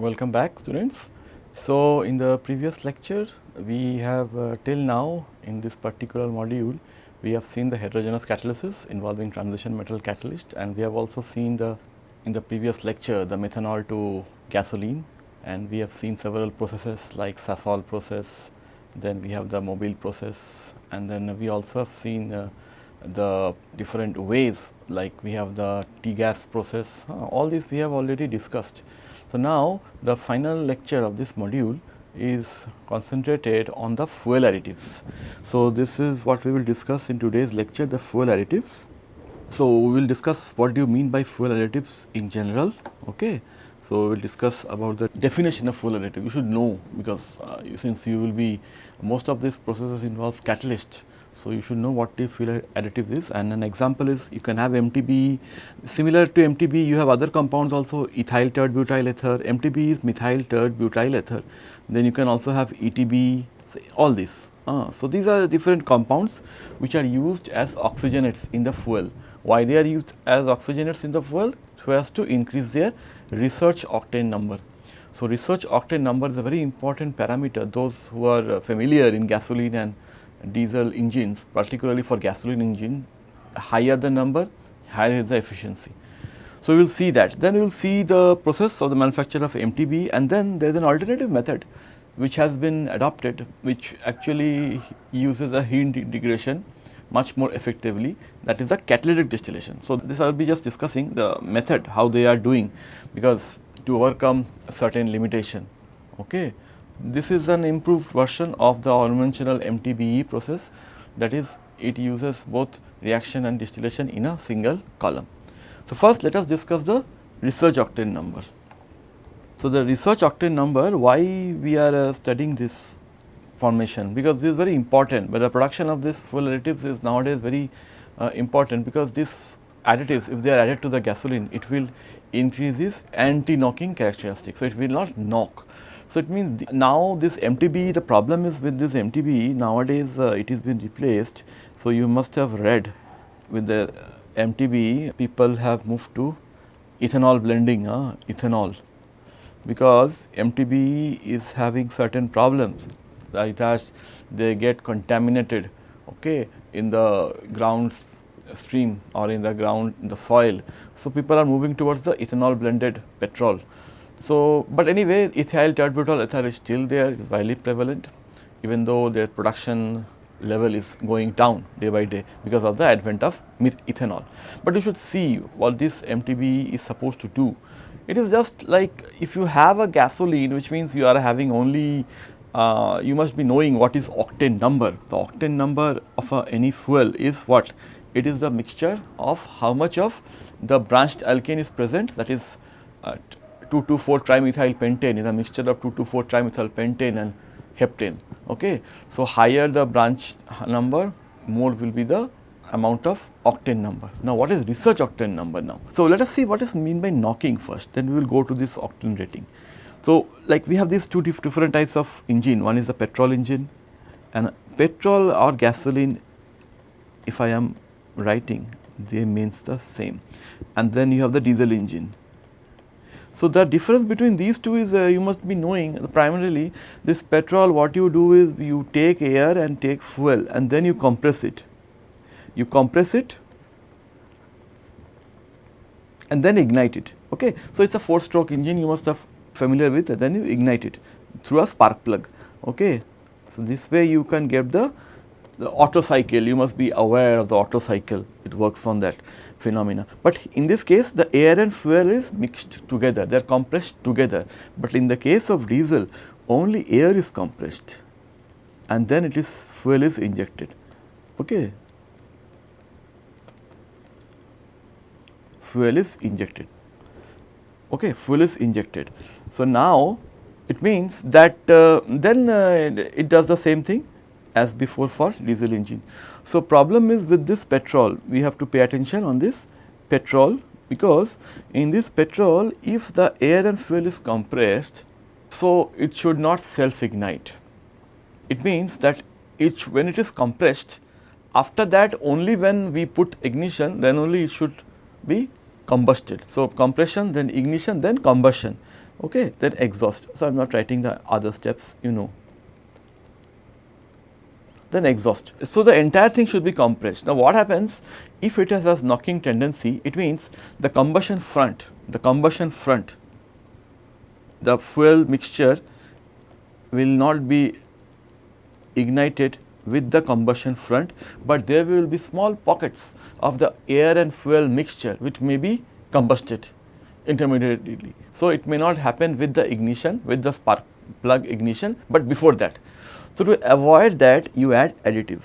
Welcome back students. So, in the previous lecture we have uh, till now in this particular module we have seen the heterogeneous catalysis involving transition metal catalyst and we have also seen the in the previous lecture the methanol to gasoline and we have seen several processes like Sasol process, then we have the Mobil process and then we also have seen uh, the different ways like we have the T-gas process, uh, all these we have already discussed. So, now the final lecture of this module is concentrated on the fuel additives. So, this is what we will discuss in today's lecture the fuel additives. So, we will discuss what do you mean by fuel additives in general. Okay. So, we will discuss about the definition of fuel additive you should know because uh, since you will be most of these processes involves catalyst so, you should know what the fuel additive is and an example is you can have MTBE similar to MTBE you have other compounds also ethyl tert butyl ether, MTBE is methyl tert butyl ether, then you can also have ETB all this. Uh, so, these are different compounds which are used as oxygenates in the fuel. Why they are used as oxygenates in the fuel? So, as to increase their research octane number. So, research octane number is a very important parameter those who are familiar in gasoline and diesel engines particularly for gasoline engine higher the number higher the efficiency. So, we will see that then we will see the process of the manufacture of MTBE and then there is an alternative method which has been adopted which actually uses a heat integration much more effectively that is the catalytic distillation. So, this I will be just discussing the method how they are doing because to overcome certain limitation. Okay. This is an improved version of the conventional MTBE process that is it uses both reaction and distillation in a single column. So, first let us discuss the research octane number. So, the research octane number why we are uh, studying this formation because this is very important but the production of this fuel additives is nowadays very uh, important because this additives if they are added to the gasoline it will increase this anti knocking characteristic. So, it will not knock so, it means now this MTBE the problem is with this MTBE nowadays uh, it is been replaced. So, you must have read with the MTBE people have moved to ethanol blending uh, ethanol because MTBE is having certain problems like that they get contaminated okay, in the ground stream or in the ground in the soil. So, people are moving towards the ethanol blended petrol. So, but anyway ethyl tert-butyl ether is still there is widely prevalent even though their production level is going down day by day because of the advent of ethanol. But you should see what this MTBE is supposed to do. It is just like if you have a gasoline which means you are having only uh, you must be knowing what is octane number. The octane number of uh, any fuel is what? It is the mixture of how much of the branched alkane is present that is uh, 2,2,4 trimethyl pentane is a mixture of 2,2,4 trimethyl pentane and heptane. Okay. So, higher the branch number more will be the amount of octane number. Now, what is research octane number now? So, let us see what is mean by knocking first then we will go to this octane rating. So, like we have these two different types of engine one is the petrol engine and petrol or gasoline if I am writing they means the same and then you have the diesel engine so, the difference between these two is uh, you must be knowing primarily this petrol what you do is you take air and take fuel and then you compress it. You compress it and then ignite it. Okay. So, it is a 4 stroke engine you must have familiar with and then you ignite it through a spark plug. Okay. So, this way you can get the, the Otto cycle you must be aware of the Otto cycle it works on that phenomena. But in this case the air and fuel is mixed together, they are compressed together. But in the case of diesel only air is compressed and then it is fuel is injected. Okay. Fuel is injected. Okay, fuel is injected. So, now it means that uh, then uh, it does the same thing as before for diesel engine. So, problem is with this petrol we have to pay attention on this petrol because in this petrol if the air and fuel is compressed so it should not self ignite. It means that it when it is compressed after that only when we put ignition then only it should be combusted. So, compression then ignition then combustion okay then exhaust. So, I am not writing the other steps you know then exhaust. So, the entire thing should be compressed. Now, what happens if it has a knocking tendency it means the combustion front, the combustion front, the fuel mixture will not be ignited with the combustion front, but there will be small pockets of the air and fuel mixture which may be combusted intermediately. So, it may not happen with the ignition with the spark plug ignition, but before that. So, to avoid that you add additive.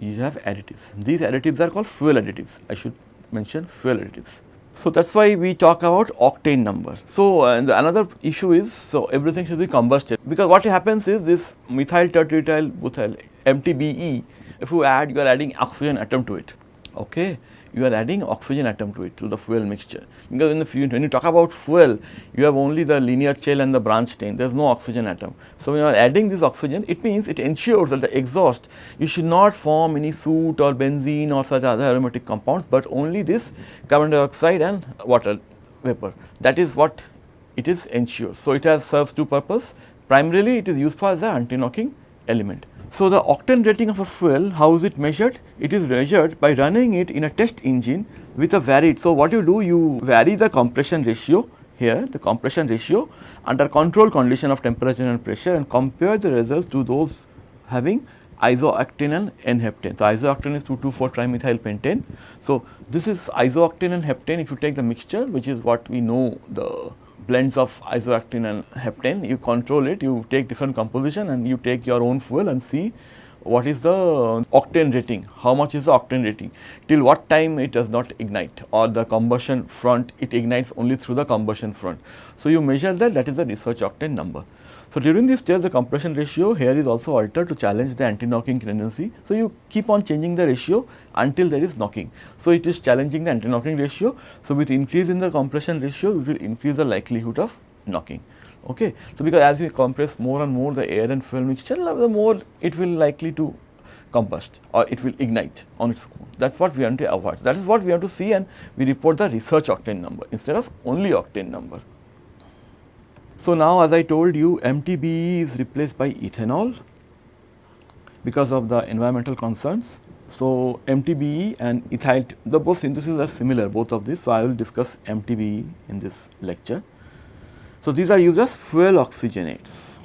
You have additives. These additives are called fuel additives. I should mention fuel additives. So, that is why we talk about octane number. So, uh, and another issue is, so everything should be combusted because what happens is this methyl tertretyl butyl MTBE, if you add, you are adding oxygen atom to it, okay you are adding oxygen atom to it to the fuel mixture because in the fuel, when you talk about fuel you have only the linear shell and the branch chain there is no oxygen atom. So, when you are adding this oxygen it means it ensures that the exhaust you should not form any soot or benzene or such other aromatic compounds, but only this carbon dioxide and water vapor that is what it is ensures. So, it has serves two purpose primarily it is used for the anti-knocking element. So, the octane rating of a fuel, how is it measured? It is measured by running it in a test engine with a varied. So, what you do, you vary the compression ratio here, the compression ratio under control condition of temperature and pressure and compare the results to those having isooctane and N-heptane. So, isooctane is 2,2,4 trimethyl pentane. So, this is isooctane and heptane if you take the mixture which is what we know the blends of isooctane and heptane, you control it, you take different composition and you take your own fuel and see what is the octane rating, how much is the octane rating, till what time it does not ignite or the combustion front, it ignites only through the combustion front. So, you measure that, that is the research octane number. So, during this stage the compression ratio here is also altered to challenge the anti-knocking tendency. So, you keep on changing the ratio until there is knocking. So, it is challenging the anti-knocking ratio. So, with increase in the compression ratio we will increase the likelihood of knocking. Okay. So, because as we compress more and more the air and fuel mixture the more it will likely to combust or it will ignite on its own. That is what we want to avoid. That is what we want to see and we report the research octane number instead of only octane number. So, now as I told you MTBE is replaced by ethanol because of the environmental concerns. So, MTBE and ethyl the both syntheses are similar both of these. So, I will discuss MTBE in this lecture. So, these are used as fuel oxygenates.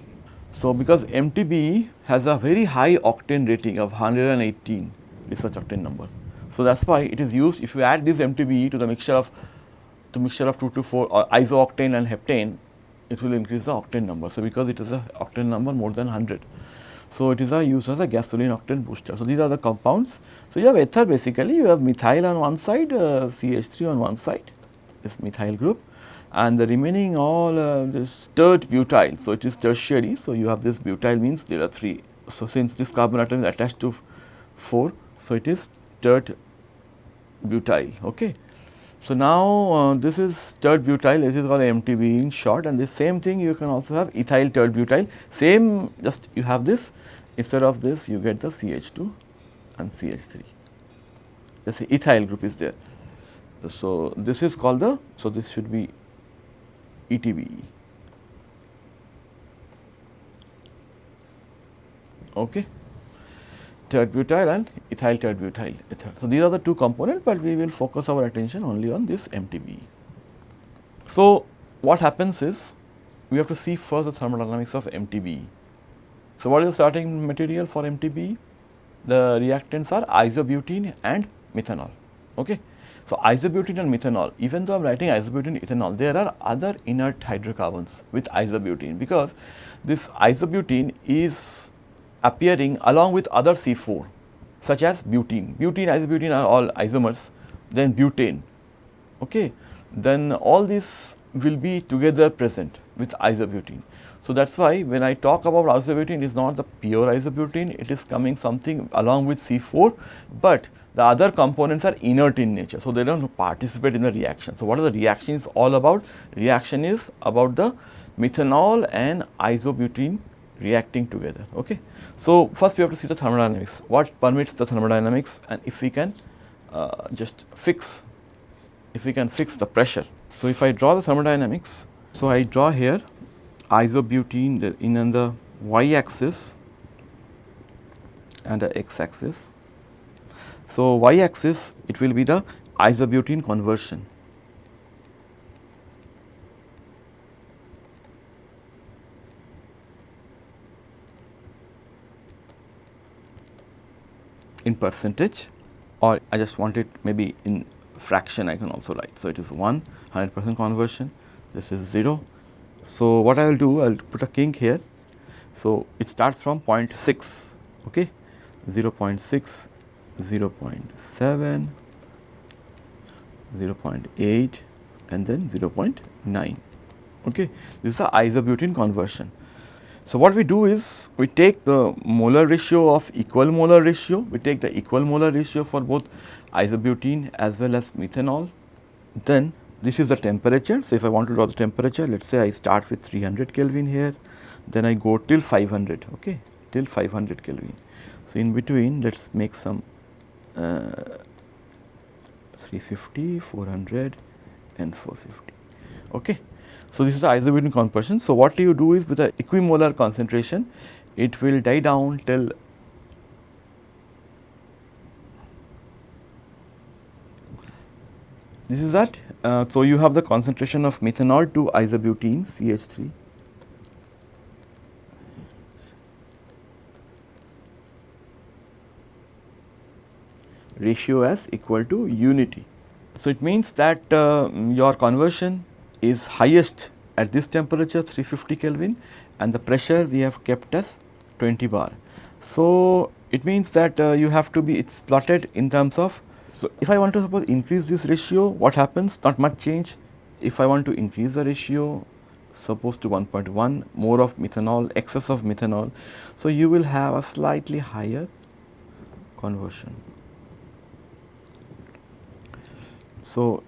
So, because MTBE has a very high octane rating of 118 research octane number. So, that is why it is used if you add this MTBE to the mixture of to mixture of 2 to 4 or isooctane and heptane it will increase the octane number. So, because it is a octane number more than 100. So, it is a used as a gasoline octane booster. So, these are the compounds. So, you have ether basically you have methyl on one side uh, CH3 on one side this methyl group and the remaining all uh, this tert butyl. So, it is tertiary. So, you have this butyl means there are 3. So, since this carbon atom is attached to 4, so it is tert butyl. Okay. So, now uh, this is tert butyl this is called MTB in short and the same thing you can also have ethyl tert butyl same just you have this instead of this you get the CH2 and CH3 let say ethyl group is there. So, this is called the so this should be ETBE. Okay tert-butyl and ethyl tert-butyl ether. So, these are the two components, but we will focus our attention only on this MTBE. So, what happens is we have to see first the thermodynamics of MTBE. So, what is the starting material for MTBE? The reactants are isobutene and methanol. Okay. So, isobutene and methanol, even though I am writing isobutene ethanol, there are other inert hydrocarbons with isobutene because this isobutene is appearing along with other C4 such as butene. Butene, isobutene are all isomers, then butane, okay. Then all these will be together present with isobutene. So, that is why when I talk about isobutene, it is not the pure isobutene, it is coming something along with C4, but the other components are inert in nature. So, they do not participate in the reaction. So, what are the reactions all about? Reaction is about the methanol and isobutene reacting together. Okay. So, first we have to see the thermodynamics, what permits the thermodynamics and if we can uh, just fix if we can fix the pressure. So, if I draw the thermodynamics, so I draw here isobutene in the y axis and the x axis. So, y axis it will be the isobutene conversion. In percentage or I just want it maybe in fraction I can also write. So, it is 1 100 percent conversion this is 0. So, what I will do I will put a kink here. So, it starts from 0.6 okay 0 0.6 0 0.7 0 0.8 and then 0 0.9 okay this is the isobutene conversion so, what we do is we take the molar ratio of equal molar ratio, we take the equal molar ratio for both isobutene as well as methanol. Then this is the temperature. So, if I want to draw the temperature, let us say I start with 300 Kelvin here, then I go till 500, okay, till 500 Kelvin. So, in between let us make some uh, 350, 400 and 450, okay. So, this is the isobutene conversion. So, what you do is with the equimolar concentration, it will die down till this is that. Uh, so, you have the concentration of methanol to isobutene CH3 ratio as equal to unity. So, it means that uh, your conversion is highest at this temperature 350 Kelvin and the pressure we have kept as 20 bar. So, it means that uh, you have to be it is plotted in terms of. So, if I want to suppose increase this ratio what happens not much change if I want to increase the ratio suppose to 1.1 more of methanol excess of methanol. So, you will have a slightly higher conversion. So,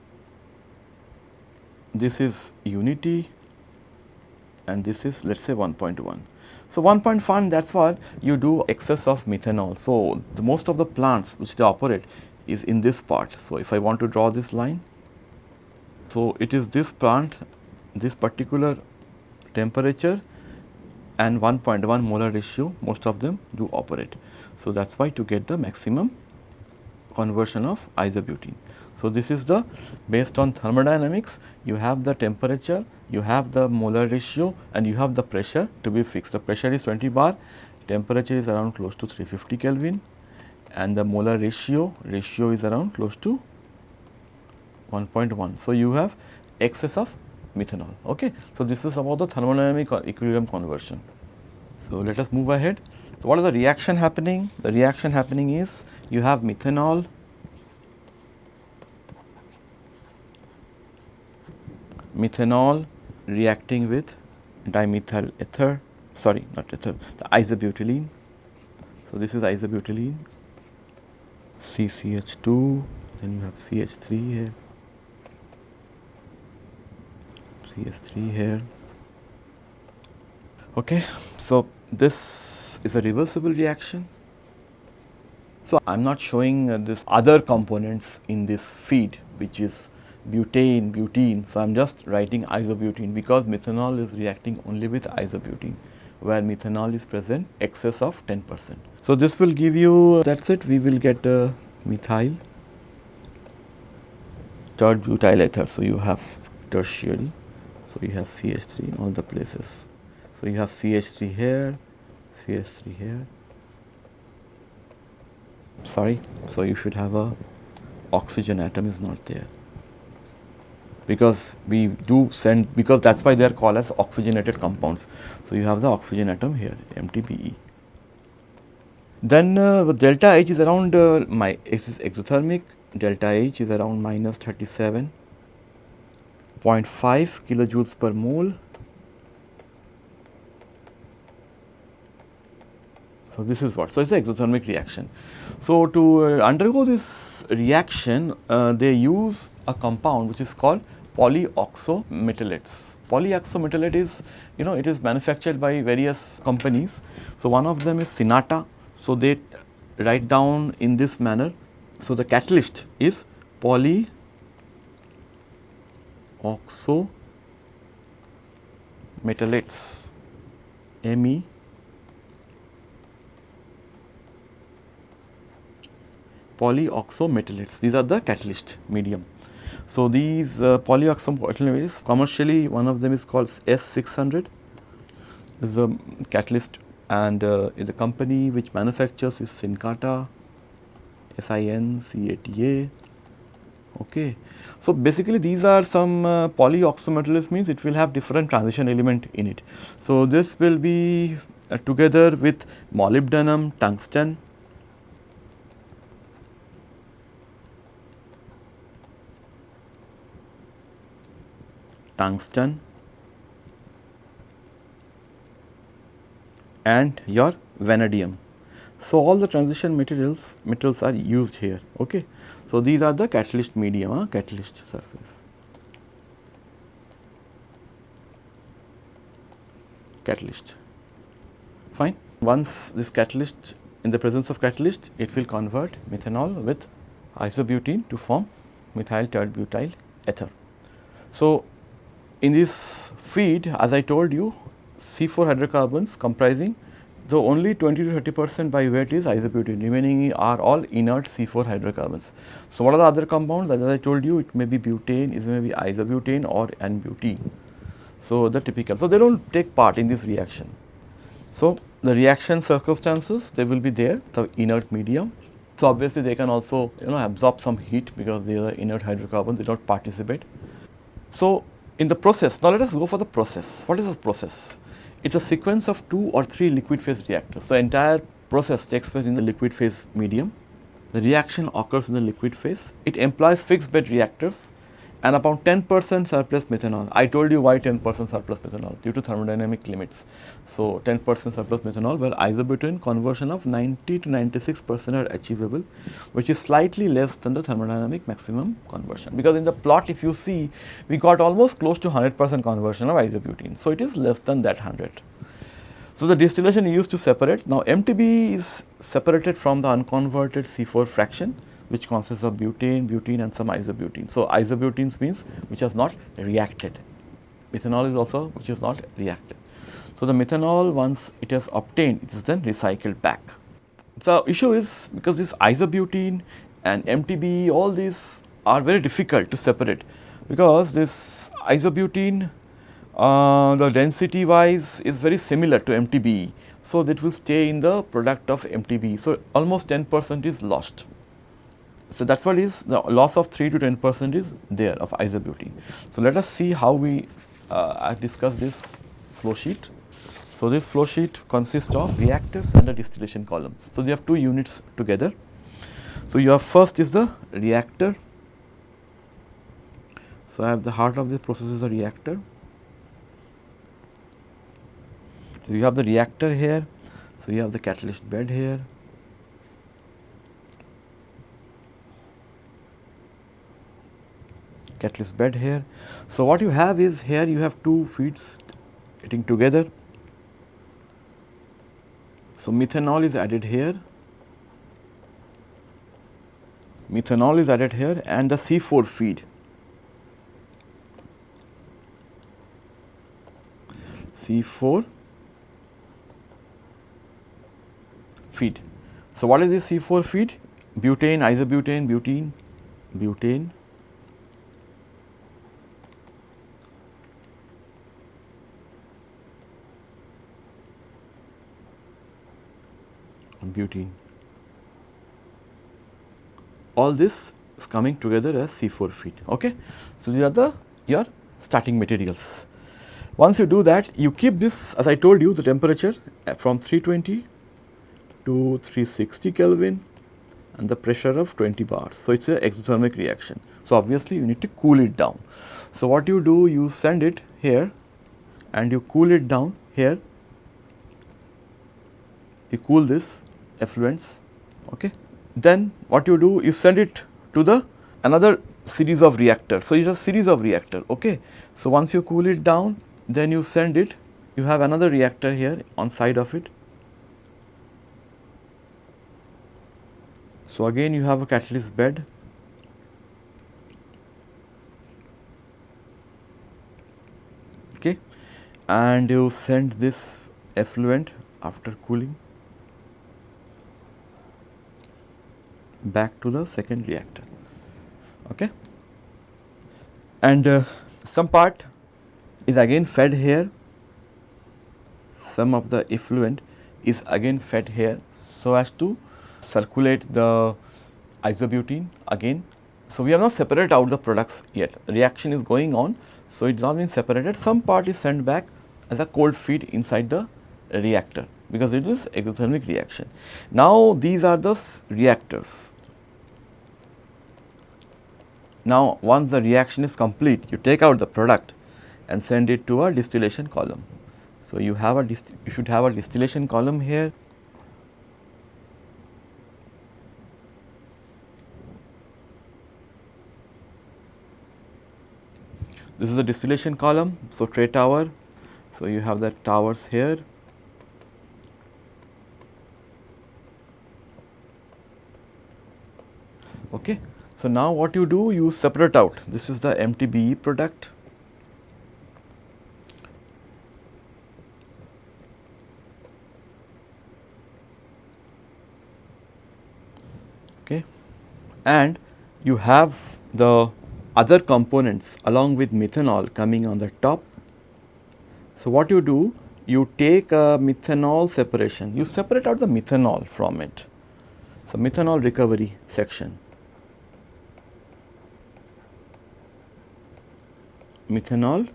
this is unity and this is let us say 1.1. So, 1.1 that is what you do excess of methanol. So, the most of the plants which they operate is in this part. So, if I want to draw this line, so it is this plant this particular temperature and 1.1 molar ratio most of them do operate. So, that is why to get the maximum conversion of isobutene. So, this is the based on thermodynamics you have the temperature, you have the molar ratio and you have the pressure to be fixed. The pressure is 20 bar, temperature is around close to 350 Kelvin and the molar ratio, ratio is around close to 1.1. So, you have excess of methanol. Okay. So, this is about the thermodynamic or equilibrium conversion. So, let us move ahead. So, what is the reaction happening? The reaction happening is you have methanol methanol reacting with dimethyl ether sorry not ether the isobutylene. So, this is isobutylene CCH2 then you have CH3 here CH3 here okay so this is a reversible reaction so i'm not showing uh, this other components in this feed which is butane, butene. So, I am just writing isobutene because methanol is reacting only with isobutene where methanol is present excess of 10 percent. So, this will give you that is it we will get uh, methyl tert butyl ether. So, you have tertiary. So, you have CH3 in all the places. So, you have CH3 here, CH3 here. Sorry. So, you should have a oxygen atom is not there because we do send because that is why they are called as oxygenated compounds. So, you have the oxygen atom here MTBE. Then uh, delta H is around uh, my this is exothermic delta H is around minus 37.5 kilojoules per mole. So, this is what. So, it is an exothermic reaction. So, to uh, undergo this reaction uh, they use a compound which is called polyoxometalates. Polyoxometalate is you know it is manufactured by various companies. So, one of them is Sinata. So, they write down in this manner. So, the catalyst is poly oxo metallates Me polyoxometallates these are the catalyst medium. So, these uh, polyoxometallates commercially one of them is called S600 is a catalyst and uh, the company which manufactures is Sincata S-I-N-C-A-T-A okay. So, basically these are some uh, means it will have different transition element in it. So, this will be uh, together with molybdenum, tungsten, tungsten and your vanadium. So, all the transition materials metals are used here. Okay. So, these are the catalyst medium, uh, catalyst surface. Catalyst, fine. Once this catalyst, in the presence of catalyst, it will convert methanol with isobutene to form methyl tert-butyl ether. So, in this feed, as I told you, C4 hydrocarbons comprising so, only 20 to 30 percent by weight is isobutene remaining are all inert C4 hydrocarbons. So, what are the other compounds as I told you it may be butane, it may be isobutane or N-butene. So, the typical. So, they do not take part in this reaction. So, the reaction circumstances they will be there the inert medium. So, obviously they can also you know absorb some heat because they are inert hydrocarbons they do not participate. So, in the process now let us go for the process. What is the process? it is a sequence of two or three liquid phase reactors. The entire process takes place in the liquid phase medium. The reaction occurs in the liquid phase. It employs fixed bed reactors and about 10 percent surplus methanol. I told you why 10 percent surplus methanol due to thermodynamic limits. So, 10 percent surplus methanol where isobutane conversion of 90 to 96 percent are achievable which is slightly less than the thermodynamic maximum conversion because in the plot if you see we got almost close to 100 percent conversion of isobutane. So, it is less than that 100. So, the distillation used to separate now MTBE is separated from the unconverted C4 fraction which consists of butane, butene and some isobutene. So, isobutenes means which has not reacted. Methanol is also which is not reacted. So, the methanol once it has obtained it is then recycled back. The issue is because this isobutene and MTBE all these are very difficult to separate because this isobutene uh, the density wise is very similar to MTBE. So, that will stay in the product of MTBE. So, almost 10 percent is lost. So, that is what is the loss of 3 to 10 percent is there of isobutene. So, let us see how we uh, discuss this flow sheet. So, this flow sheet consists of reactors and a distillation column. So, you have two units together. So, your first is the reactor. So, I have the heart of the process is a reactor. So, you have the reactor here. So, you have the catalyst bed here. Catalyst bed here. So, what you have is here you have two feeds getting together. So, methanol is added here, methanol is added here and the C4 feed. C4 feed. So, what is this C4 feed? Butane, isobutane, butene, butane, butene. All this is coming together as C4 feed. Okay? So, these are the your starting materials. Once you do that, you keep this as I told you the temperature uh, from 320 to 360 Kelvin and the pressure of 20 bars. So, it is a exothermic reaction. So, obviously, you need to cool it down. So, what you do you send it here and you cool it down here, you cool this effluents okay? Then what you do you send it to the another series of reactors. So it is a series of reactor okay? So once you cool it down then you send it. You have another reactor here on side of it. So again you have a catalyst bed. Okay? And you send this effluent after cooling back to the second reactor. Okay? And uh, some part is again fed here. Some of the effluent is again fed here so as to circulate the isobutene again. So, we have not separated out the products yet. Reaction is going on. So, it is not been separated. Some part is sent back as a cold feed inside the reactor because it is exothermic reaction. Now, these are the reactors. Now, once the reaction is complete you take out the product and send it to a distillation column. So, you have a you should have a distillation column here This is the distillation column. So, tray tower. So, you have the towers here. Okay. So, now what you do you separate out this is the MTBE product okay and you have the other components along with methanol coming on the top. So, what you do? You take a methanol separation, you separate out the methanol from it. So, methanol recovery section. Methanol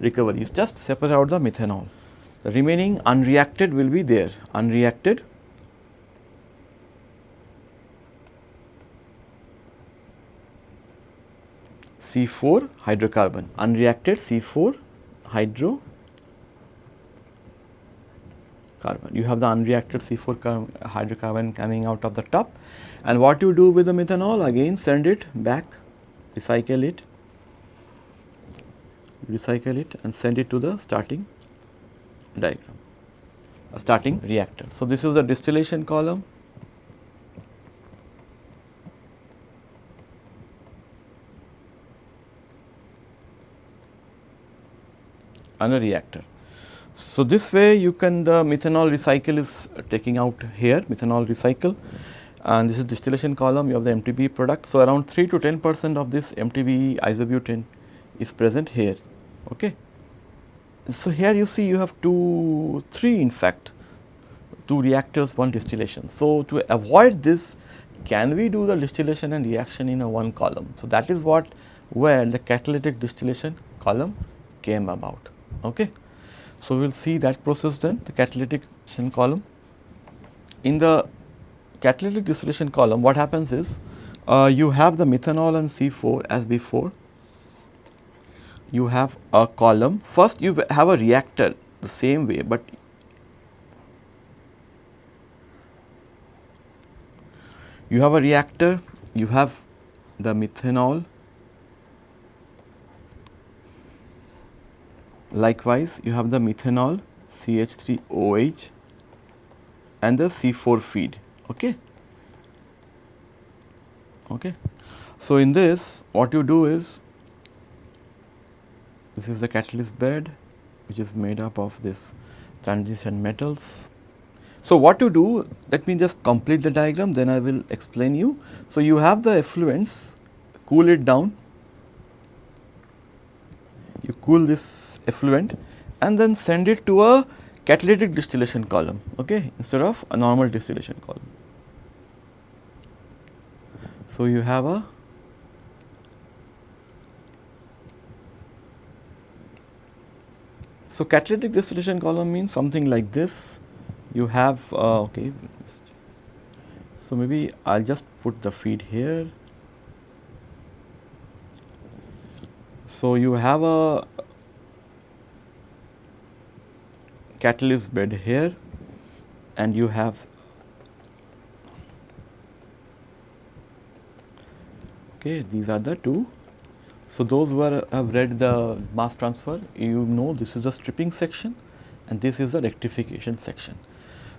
recovery is just separate out the methanol. The remaining unreacted will be there, unreacted. C4 hydrocarbon, unreacted C4 hydro carbon. You have the unreacted C4 hydrocarbon coming out of the top and what you do with the methanol again send it back, recycle it, recycle it and send it to the starting diagram, a starting reactor. So, this is the distillation column and a reactor. So, this way you can the methanol recycle is taking out here methanol recycle and this is distillation column you have the MTBE product. So, around 3 to 10 percent of this MTBE isobutane is present here. Okay. So, here you see you have two, three in fact, two reactors, one distillation. So, to avoid this can we do the distillation and reaction in a one column. So, that is what where the catalytic distillation column came about. Okay. So, we will see that process then the catalytic distillation column. In the catalytic distillation column what happens is uh, you have the methanol and C4 as before. You have a column first you have a reactor the same way, but you have a reactor you have the methanol Likewise, you have the methanol CH3OH and the C4 feed. Okay. Okay. So, in this what you do is this is the catalyst bed which is made up of this transition metals. So, what you do let me just complete the diagram then I will explain you. So, you have the effluents cool it down you cool this effluent and then send it to a catalytic distillation column okay, instead of a normal distillation column. So, you have a So, catalytic distillation column means something like this you have uh, okay. So, maybe I will just put the feed here So, you have a catalyst bed here and you have okay these are the two. So, those who have read the mass transfer you know this is the stripping section and this is the rectification section.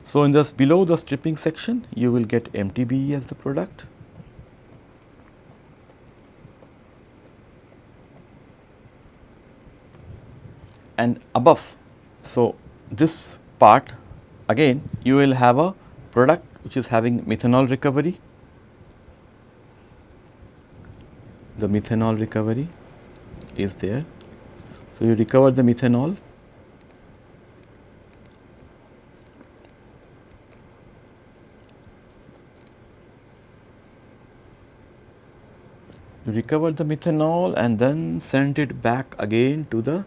So, in this below the stripping section you will get MTBE as the product and above. So, this part again you will have a product which is having methanol recovery, the methanol recovery is there. So, you recover the methanol recover the methanol and then send it back again to the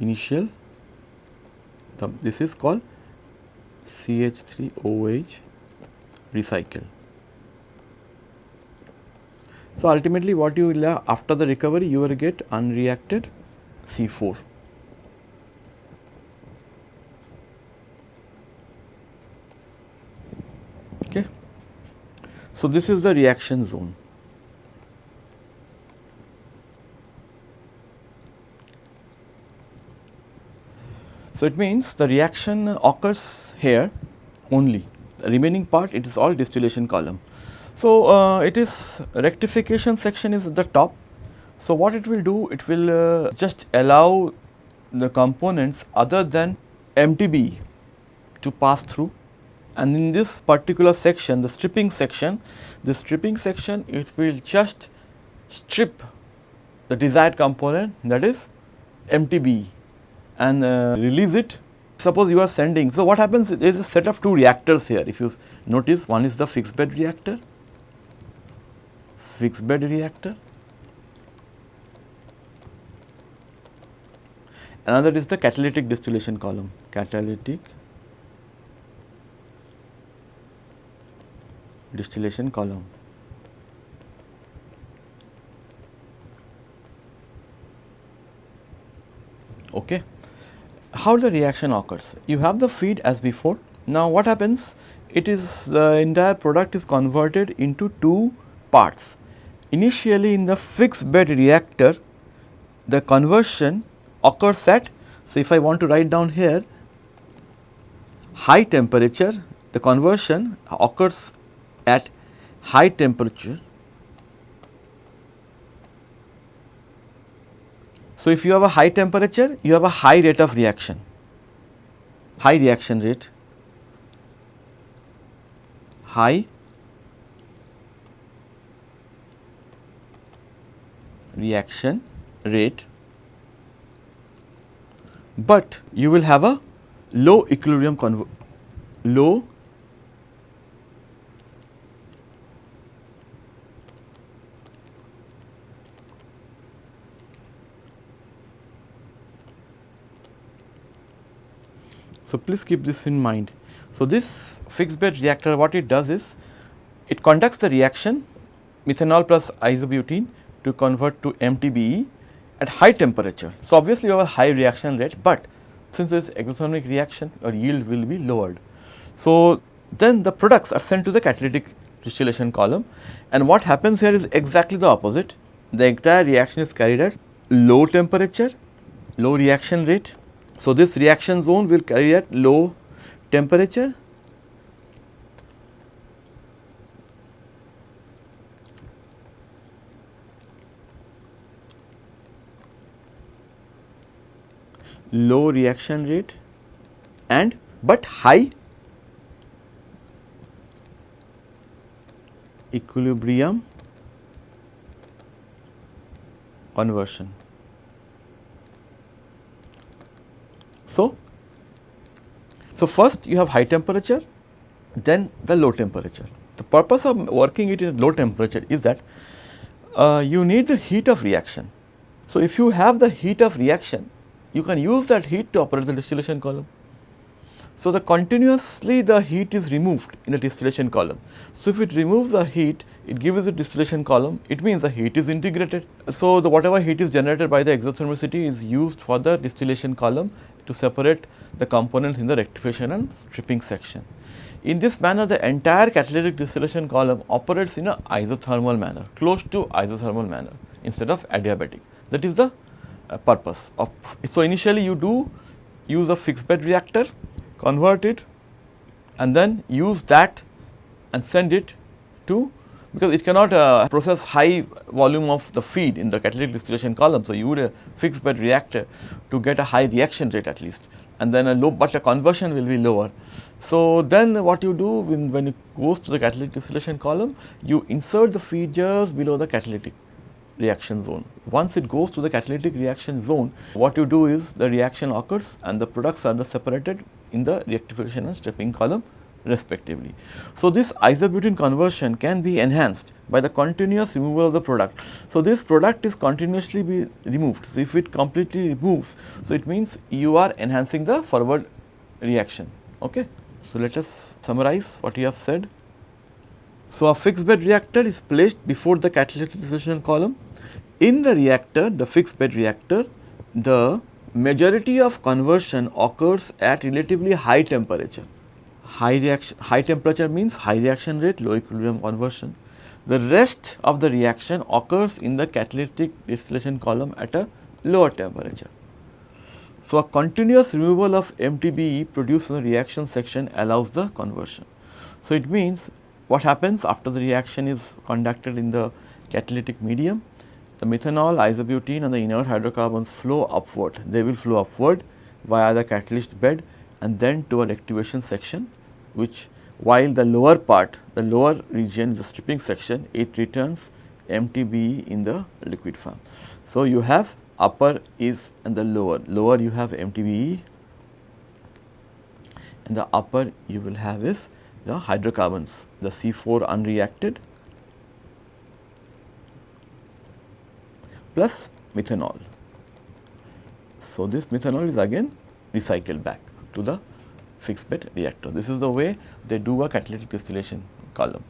initial the, this is called CH3OH recycle. So, ultimately what you will have after the recovery you will get unreacted C4. Okay. So, this is the reaction zone. So, it means the reaction occurs here only the remaining part it is all distillation column. So, uh, it is rectification section is at the top. So, what it will do it will uh, just allow the components other than MTBE to pass through and in this particular section the stripping section the stripping section it will just strip the desired component that is MTBE and uh, release it. Suppose you are sending, so what happens is a set of two reactors here. If you notice one is the fixed bed reactor, fixed bed reactor, another is the catalytic distillation column, catalytic distillation column. Okay how the reaction occurs? You have the feed as before. Now what happens? It is the entire product is converted into two parts. Initially in the fixed bed reactor, the conversion occurs at, so if I want to write down here, high temperature, the conversion occurs at high temperature So, if you have a high temperature, you have a high rate of reaction, high reaction rate, high reaction rate, but you will have a low equilibrium low So, please keep this in mind. So, this fixed bed reactor what it does is it conducts the reaction methanol plus isobutene to convert to MTBE at high temperature. So, obviously, you have a high reaction rate, but since it is exothermic reaction your yield will be lowered. So, then the products are sent to the catalytic distillation column and what happens here is exactly the opposite. The entire reaction is carried at low temperature, low reaction rate so, this reaction zone will carry at low temperature low reaction rate and but high equilibrium conversion. So, so first you have high temperature, then the low temperature. The purpose of working it in low temperature is that uh, you need the heat of reaction. So, if you have the heat of reaction, you can use that heat to operate the distillation column. So, the continuously the heat is removed in the distillation column. So, if it removes the heat, it gives a distillation column, it means the heat is integrated. So, the whatever heat is generated by the exothermicity is used for the distillation column to separate the components in the rectification and stripping section. In this manner, the entire catalytic distillation column operates in a isothermal manner, close to isothermal manner instead of adiabatic. That is the uh, purpose of. So, initially you do use a fixed bed reactor, convert it and then use that and send it to because it cannot uh, process high volume of the feed in the catalytic distillation column. So, you would a fixed bed reactor to get a high reaction rate at least and then a low, but the conversion will be lower. So, then what you do when, when it goes to the catalytic distillation column, you insert the feed just below the catalytic reaction zone. Once it goes to the catalytic reaction zone, what you do is the reaction occurs and the products are separated in the rectification and stripping column respectively. So, this isobutene conversion can be enhanced by the continuous removal of the product. So, this product is continuously be removed. So, if it completely removes, so it means you are enhancing the forward reaction. Okay. So, let us summarize what you have said. So, a fixed bed reactor is placed before the catalytic distillation column. In the reactor, the fixed bed reactor, the majority of conversion occurs at relatively high temperature high reaction high temperature means high reaction rate low equilibrium conversion. The rest of the reaction occurs in the catalytic distillation column at a lower temperature. So, a continuous removal of MTBE produced in the reaction section allows the conversion. So, it means what happens after the reaction is conducted in the catalytic medium, the methanol, isobutene and the inert hydrocarbons flow upward, they will flow upward via the catalyst bed and then to a rectification section which while the lower part the lower region the stripping section it returns MTBE in the liquid form. So, you have upper is and the lower lower you have MTBE and the upper you will have is the hydrocarbons the C4 unreacted plus methanol. So, this methanol is again recycled back to the fixed bed reactor. This is the way they do a catalytic distillation column.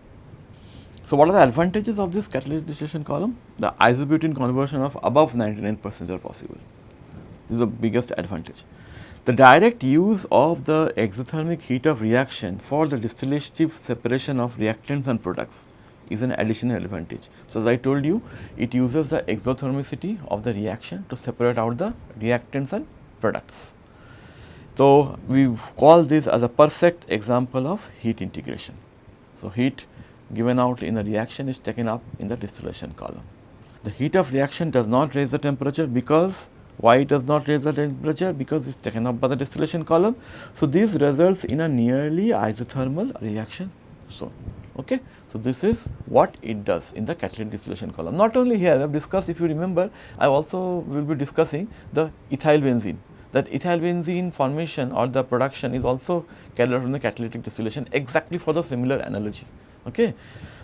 So, what are the advantages of this catalytic distillation column? The isobutene conversion of above 99 percent are possible. This is the biggest advantage. The direct use of the exothermic heat of reaction for the distillative separation of reactants and products is an additional advantage. So, as I told you, it uses the exothermicity of the reaction to separate out the reactants and products. So, we call this as a perfect example of heat integration. So, heat given out in the reaction is taken up in the distillation column. The heat of reaction does not raise the temperature because why it does not raise the temperature? Because it is taken up by the distillation column. So, this results in a nearly isothermal reaction. So, okay. So, this is what it does in the catalytic distillation column. Not only here, I have discussed if you remember, I also will be discussing the ethyl benzene that ethyl benzene formation or the production is also carried out in the catalytic distillation exactly for the similar analogy. Okay.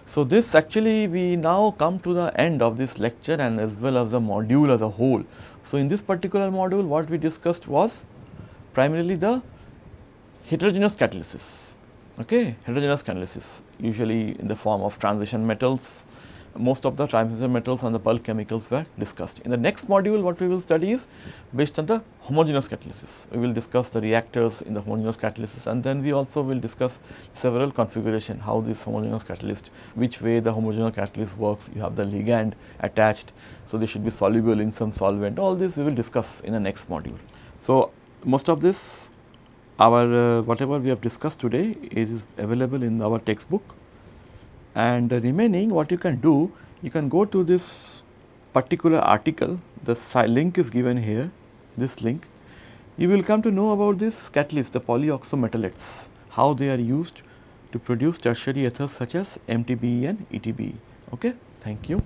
So, this actually we now come to the end of this lecture and as well as the module as a whole. So, in this particular module what we discussed was primarily the heterogeneous catalysis, okay, heterogeneous catalysis usually in the form of transition metals most of the transition metals and the bulk chemicals were discussed. In the next module what we will study is based on the homogeneous catalysis. We will discuss the reactors in the homogeneous catalysis and then we also will discuss several configuration how this homogeneous catalyst, which way the homogeneous catalyst works, you have the ligand attached. So, they should be soluble in some solvent all this we will discuss in the next module. So, most of this our uh, whatever we have discussed today it is available in our textbook and the remaining what you can do you can go to this particular article. The link is given here this link. You will come to know about this catalyst the polyoxometallates how they are used to produce tertiary ethers such as MTBE and ETBE okay? Thank you